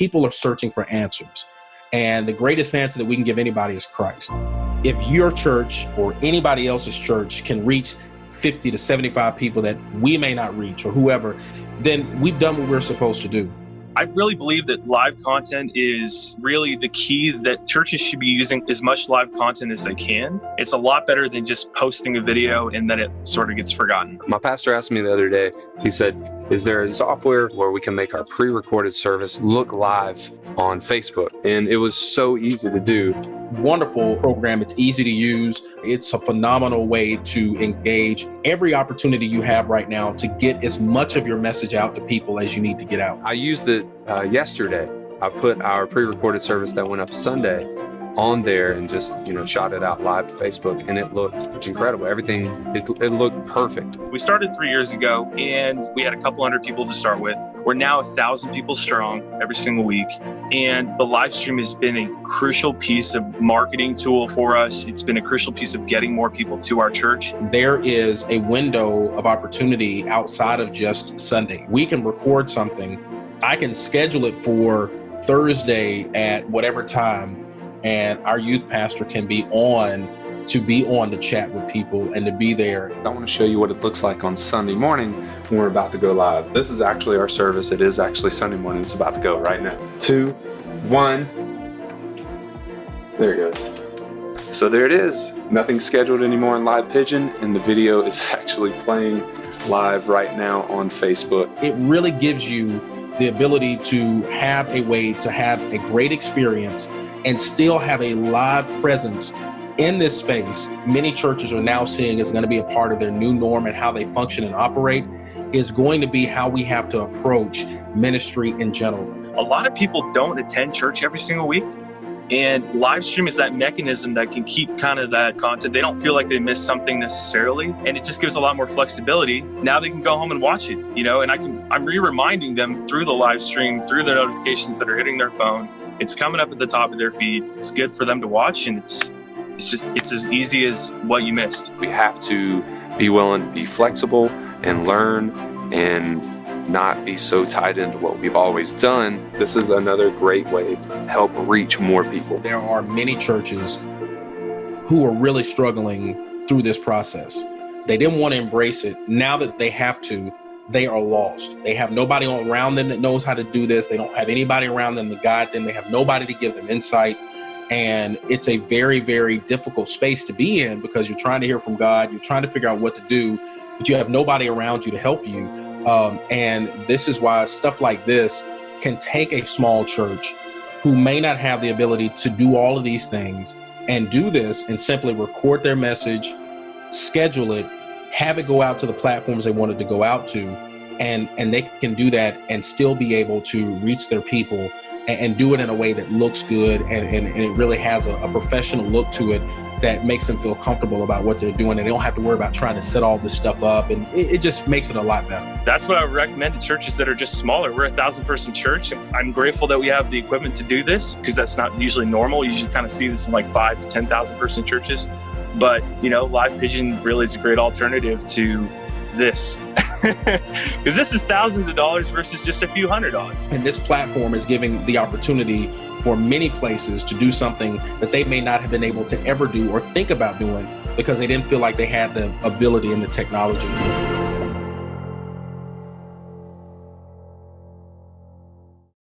people are searching for answers. And the greatest answer that we can give anybody is Christ. If your church or anybody else's church can reach 50 to 75 people that we may not reach or whoever, then we've done what we're supposed to do. I really believe that live content is really the key that churches should be using as much live content as they can. It's a lot better than just posting a video and then it sort of gets forgotten. My pastor asked me the other day, he said, is there a software where we can make our pre-recorded service look live on Facebook? And it was so easy to do. Wonderful program. It's easy to use. It's a phenomenal way to engage every opportunity you have right now to get as much of your message out to people as you need to get out. I used it uh, yesterday. I put our pre-recorded service that went up Sunday on there and just you know shot it out live to Facebook and it looked incredible. Everything it, it looked perfect. We started three years ago and we had a couple hundred people to start with. We're now a thousand people strong every single week and the live stream has been a crucial piece of marketing tool for us. It's been a crucial piece of getting more people to our church. There is a window of opportunity outside of just Sunday. We can record something. I can schedule it for Thursday at whatever time and our youth pastor can be on to be on to chat with people and to be there. I want to show you what it looks like on Sunday morning when we're about to go live. This is actually our service. It is actually Sunday morning. It's about to go right now. Two, one. There it goes. So there it is. Nothing scheduled anymore in Live Pigeon, and the video is actually playing live right now on Facebook. It really gives you the ability to have a way to have a great experience and still have a live presence in this space, many churches are now seeing is going to be a part of their new norm and how they function and operate is going to be how we have to approach ministry in general. A lot of people don't attend church every single week. And live stream is that mechanism that can keep kind of that content. They don't feel like they missed something necessarily. And it just gives a lot more flexibility. Now they can go home and watch it, you know, and I can, I'm re-reminding them through the live stream, through the notifications that are hitting their phone it's coming up at the top of their feed. It's good for them to watch, and it's it's just it's as easy as what you missed. We have to be willing to be flexible and learn and not be so tied into what we've always done. This is another great way to help reach more people. There are many churches who are really struggling through this process. They didn't want to embrace it. Now that they have to, they are lost. They have nobody around them that knows how to do this. They don't have anybody around them to guide them. They have nobody to give them insight. And it's a very, very difficult space to be in because you're trying to hear from God. You're trying to figure out what to do, but you have nobody around you to help you. Um, and this is why stuff like this can take a small church who may not have the ability to do all of these things and do this and simply record their message, schedule it, have it go out to the platforms they wanted to go out to and and they can do that and still be able to reach their people and, and do it in a way that looks good and, and, and it really has a, a, professional look to it that makes them feel comfortable about what they're doing. And they don't have to worry about trying to set all this stuff up and it, it just makes it a lot better. That's what i would recommend to churches that are just smaller. We're a thousand person church. I'm grateful that we have the equipment to do this because that's not usually normal. You usually kind of see this in like five to ten thousand person churches but, you know, Live Pigeon really is a great alternative to this because this is thousands of dollars versus just a few hundred dollars. And this platform is giving the opportunity for many places to do something that they may not have been able to ever do or think about doing because they didn't feel like they had the ability and the technology.